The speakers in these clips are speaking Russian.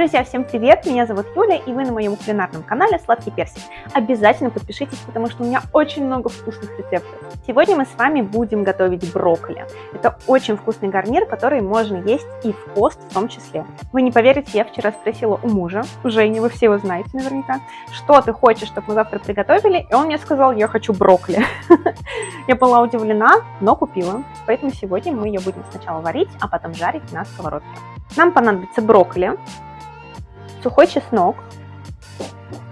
Друзья, всем привет! Меня зовут Юля, и вы на моем кулинарном канале Сладкий Персик. Обязательно подпишитесь, потому что у меня очень много вкусных рецептов. Сегодня мы с вами будем готовить брокколи. Это очень вкусный гарнир, который можно есть и в пост в том числе. Вы не поверите, я вчера спросила у мужа, у Жени, вы все его знаете наверняка, что ты хочешь, чтобы мы завтра приготовили, и он мне сказал, я хочу брокколи. Я была удивлена, но купила. Поэтому сегодня мы ее будем сначала варить, а потом жарить на сковородке. Нам понадобится брокколи, сухой чеснок,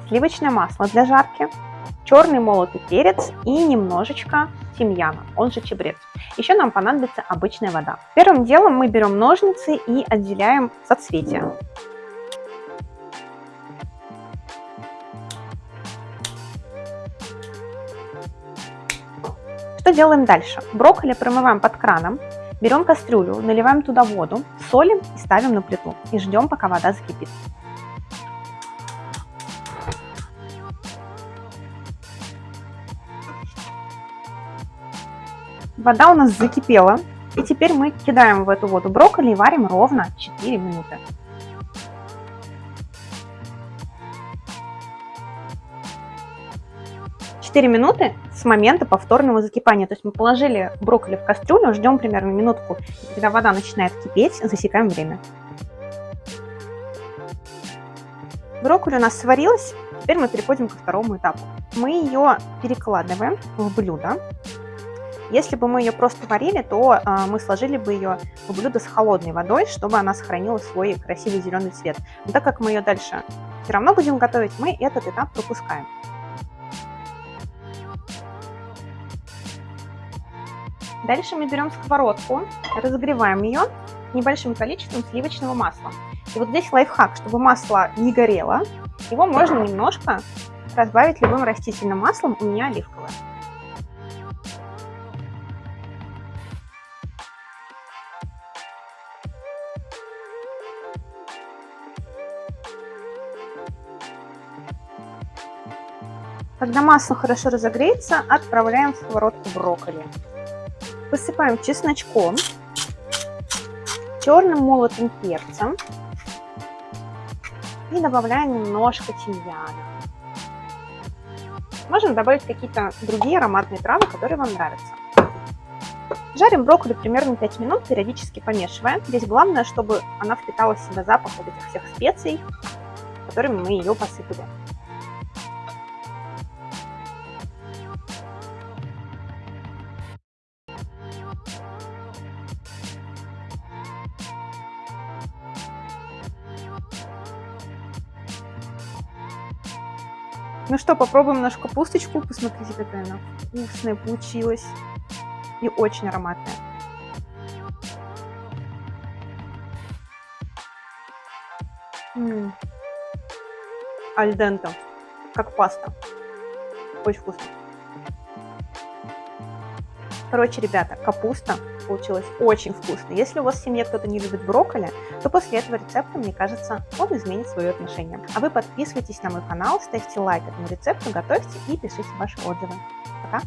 сливочное масло для жарки, черный молотый перец и немножечко тимьяна, он же чебрец. Еще нам понадобится обычная вода. Первым делом мы берем ножницы и отделяем соцветия. Что делаем дальше? Брокколи промываем под краном, берем кастрюлю, наливаем туда воду, солим и ставим на плиту. И ждем, пока вода закипит. Вода у нас закипела. И теперь мы кидаем в эту воду брокколи и варим ровно 4 минуты. Четыре минуты с момента повторного закипания. То есть мы положили брокколи в кастрюлю, ждем примерно минутку. И когда вода начинает кипеть, засекаем время. Брокколи у нас сварилась. Теперь мы переходим ко второму этапу. Мы ее перекладываем в блюдо. Если бы мы ее просто варили, то а, мы сложили бы ее в блюдо с холодной водой, чтобы она сохранила свой красивый зеленый цвет. Но так как мы ее дальше все равно будем готовить, мы этот этап пропускаем. Дальше мы берем сковородку, разогреваем ее небольшим количеством сливочного масла. И вот здесь лайфхак, чтобы масло не горело, его можно немножко разбавить любым растительным маслом, у меня оливковое. Когда масло хорошо разогреется, отправляем в сковородку брокколи. Посыпаем чесночком, черным молотым перцем и добавляем немножко тимьяна. Можно добавить какие-то другие ароматные травы, которые вам нравятся. Жарим брокколи примерно 5 минут, периодически помешивая. Здесь главное, чтобы она впитала в себя запах вот этих всех специй, которыми мы ее посыпали. Ну что, попробуем нашу капусточку. Посмотрите, какая она вкусная получилась. И очень ароматная. Альдента. Как паста. Очень вкусно. Короче, ребята, капуста получилась очень вкусной. Если у вас в семье кто-то не любит брокколи, то после этого рецепта, мне кажется, он изменит свое отношение. А вы подписывайтесь на мой канал, ставьте лайк этому рецепту, готовьте и пишите ваши отзывы. Пока!